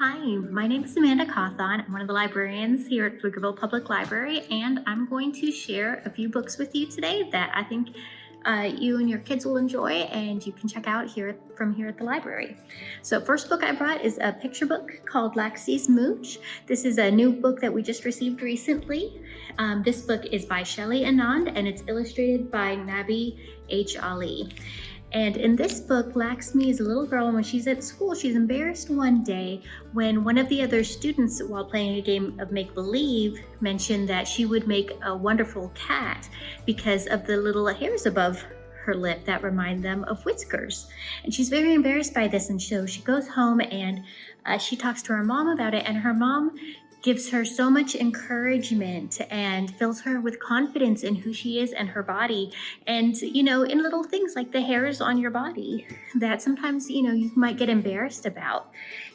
Hi, my name is Amanda Cawthon. I'm one of the librarians here at Pflugerville Public Library, and I'm going to share a few books with you today that I think uh, you and your kids will enjoy and you can check out here from here at the library. So first book I brought is a picture book called Laxmi's Mooch. This is a new book that we just received recently. Um, this book is by Shelley Anand and it's illustrated by Nabi H. Ali. And in this book, Laxmi is a little girl, and when she's at school, she's embarrassed one day when one of the other students, while playing a game of make-believe, mentioned that she would make a wonderful cat because of the little hairs above her lip that remind them of whiskers. And she's very embarrassed by this, and so she goes home and uh, she talks to her mom about it, and her mom gives her so much encouragement and fills her with confidence in who she is and her body. And, you know, in little things like the hairs on your body that sometimes, you know, you might get embarrassed about.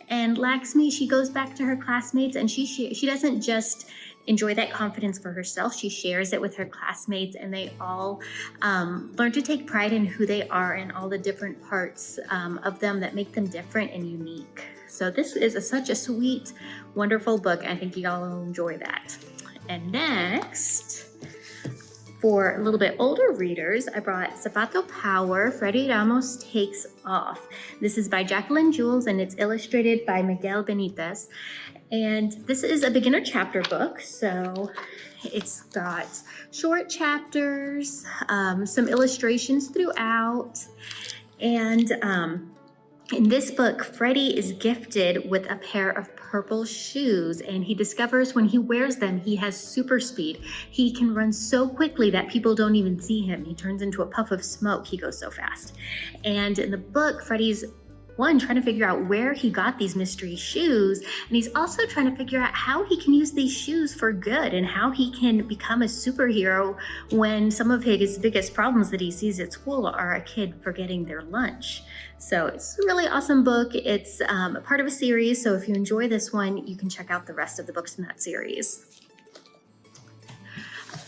And Laxmi, she goes back to her classmates and she, she doesn't just enjoy that confidence for herself. She shares it with her classmates and they all um, learn to take pride in who they are and all the different parts um, of them that make them different and unique. So this is a, such a sweet, wonderful book. I think y'all will enjoy that. And next, for a little bit older readers, I brought Zapato Power, Freddie Ramos Takes Off. This is by Jacqueline Jules and it's illustrated by Miguel Benitez. And this is a beginner chapter book, so it's got short chapters, um, some illustrations throughout, and um, in this book, Freddie is gifted with a pair of purple shoes and he discovers when he wears them, he has super speed. He can run so quickly that people don't even see him. He turns into a puff of smoke. He goes so fast. And in the book, Freddie's one, trying to figure out where he got these mystery shoes. And he's also trying to figure out how he can use these shoes for good and how he can become a superhero when some of his biggest problems that he sees at school are a kid forgetting their lunch. So it's a really awesome book. It's um, a part of a series. So if you enjoy this one, you can check out the rest of the books in that series.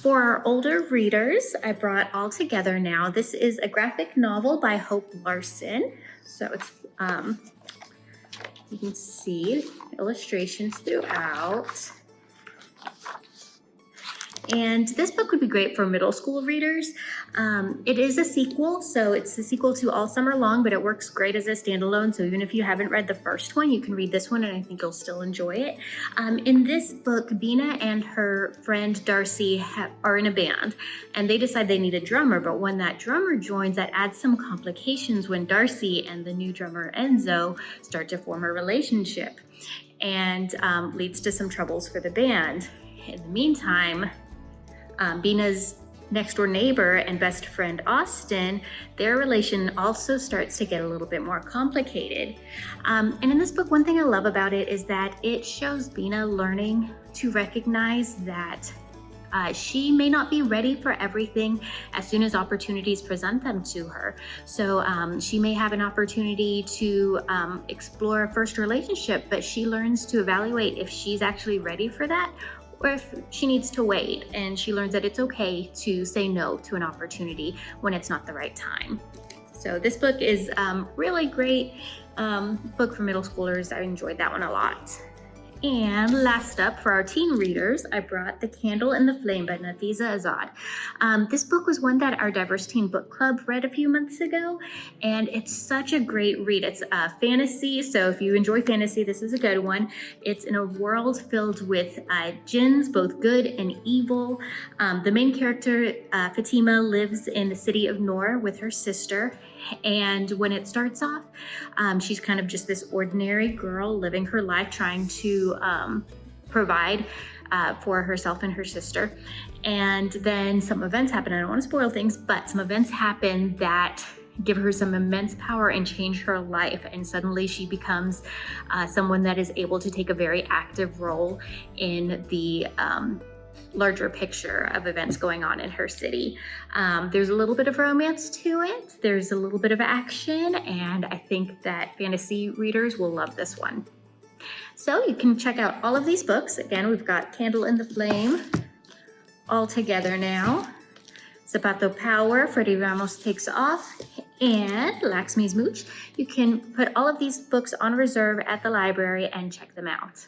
For our older readers, I brought All Together Now. This is a graphic novel by Hope Larson. So it's um, you can see illustrations throughout. And this book would be great for middle school readers. Um, it is a sequel, so it's a sequel to All Summer Long, but it works great as a standalone. So even if you haven't read the first one, you can read this one and I think you'll still enjoy it. Um, in this book, Bina and her friend Darcy are in a band and they decide they need a drummer, but when that drummer joins, that adds some complications when Darcy and the new drummer Enzo start to form a relationship and um, leads to some troubles for the band. In the meantime, um, Bina's next door neighbor and best friend Austin, their relation also starts to get a little bit more complicated. Um, and in this book, one thing I love about it is that it shows Bina learning to recognize that uh, she may not be ready for everything as soon as opportunities present them to her. So um, she may have an opportunity to um, explore a first relationship, but she learns to evaluate if she's actually ready for that or if she needs to wait and she learns that it's okay to say no to an opportunity when it's not the right time. So this book is um, really great um, book for middle schoolers. I enjoyed that one a lot. And last up for our teen readers, I brought The Candle and the Flame by Nafiza Azad. Um, this book was one that our Diverse Teen Book Club read a few months ago, and it's such a great read. It's a fantasy, so if you enjoy fantasy, this is a good one. It's in a world filled with uh, jinns, both good and evil. Um, the main character, uh, Fatima, lives in the city of Noor with her sister, and when it starts off, um, she's kind of just this ordinary girl living her life trying um, provide uh, for herself and her sister. And then some events happen. I don't want to spoil things, but some events happen that give her some immense power and change her life. And suddenly she becomes uh, someone that is able to take a very active role in the um, larger picture of events going on in her city. Um, there's a little bit of romance to it. There's a little bit of action, and I think that fantasy readers will love this one. So you can check out all of these books. Again, we've got Candle in the Flame all together now. Zapato Power, Freddie Ramos Takes Off, And Laxmi's Mooch, you can put all of these books on reserve at the library and check them out.